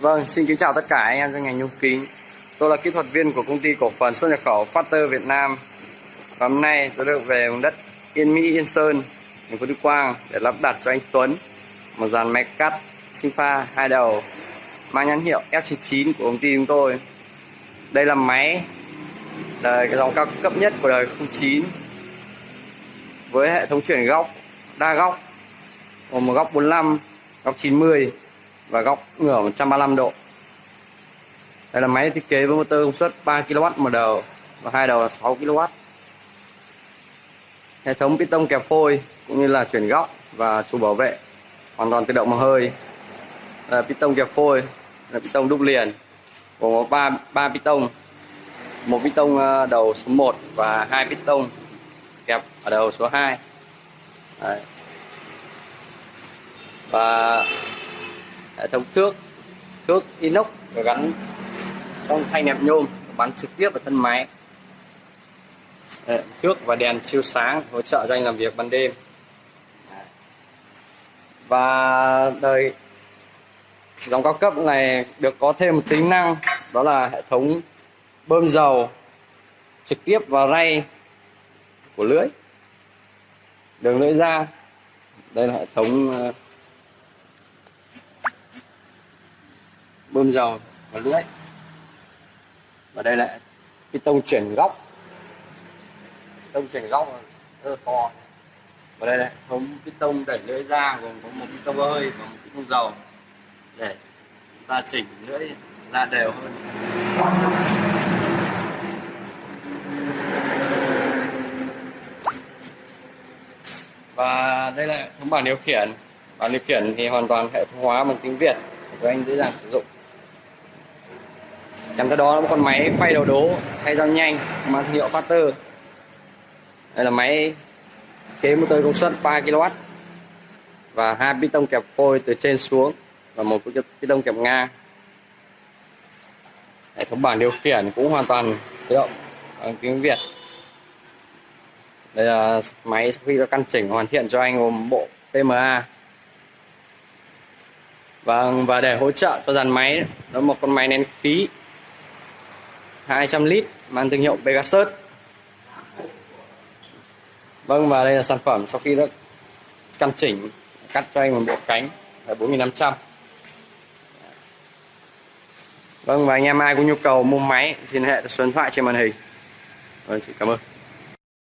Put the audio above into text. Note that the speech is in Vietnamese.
Vâng, xin kính chào tất cả anh em trong ngành nhôm kính. Tôi là kỹ thuật viên của công ty cổ phần xuất nhập khẩu Factor Việt Nam. Và hôm nay tôi được về vùng đất Yên Mỹ Yên Sơn, thành phố Đức Quang để lắp đặt cho anh Tuấn một dàn máy cắt Sinfa hai đầu mang nhãn hiệu F99 của công ty chúng tôi. Đây là máy đời cái dòng cao cấp nhất của đời 09 với hệ thống chuyển góc đa góc gồm một góc 45, góc 90 và góc ngửa 135 độ. Đây là máy thiết kế với motor công suất 3 kW một đầu và hai đầu là 6 kW hệ thống piston kẹp phôi cũng như là chuyển góc và trụ bảo vệ hoàn toàn tự động mà hơi. Là piston kẹp phôi là piston đúc liền gồm có 3 3 piston một piston ờ, đầu số 1 và hai piston kẹp ở đầu số 2 Đấy. và hệ thống thước thước inox và gắn trong thanh nẹp nhôm, bắn trực tiếp vào thân máy. Ờ, thước và đèn chiếu sáng hỗ trợ cho anh làm việc ban đêm. Và đời dòng cao cấp này được có thêm một tính năng, đó là hệ thống bơm dầu trực tiếp vào ray của lưỡi, đường lưỡi ra. Đây là hệ thống ờ, bơm dầu và lưỡi và đây là cái tông chuyển góc. Tông chuyển góc rất là to. Và đây là thống cái tông đẩy lưỡi ra, gồm có một cái tông hơi và một cái tông dầu để chúng ta chỉnh lưỡi ra đều hơn. Và đây là thống bảng điều khiển. Bảng điều khiển thì hoàn toàn hệ thống hóa bằng tiếng Việt để cho anh dễ dàng sử dụng kèm theo đó là một con máy quay đầu đố hay dao nhanh, mang thương hiệu Factor đây là máy kế motor công suất 3 kW và hai piston kẹp phôi từ trên xuống và một piston kẹp ngang. Hệ thống bảng điều khiển cũng hoàn toàn tự động bằng tiếng Việt. Đây là máy sau khi đã căn chỉnh hoàn thiện cho anh gồm bộ PMA và vâng, và để hỗ trợ cho dàn máy, đó là một con máy nén khí. 200 lít mang thương hiệu Pegasus. Vâng và đây là sản phẩm sau khi đã căn chỉnh cắt cho anh một bộ cánh là 4500 Vâng và anh em ai có nhu cầu mua máy xin hệ số điện thoại trên màn hình. Vâng, xin cảm ơn.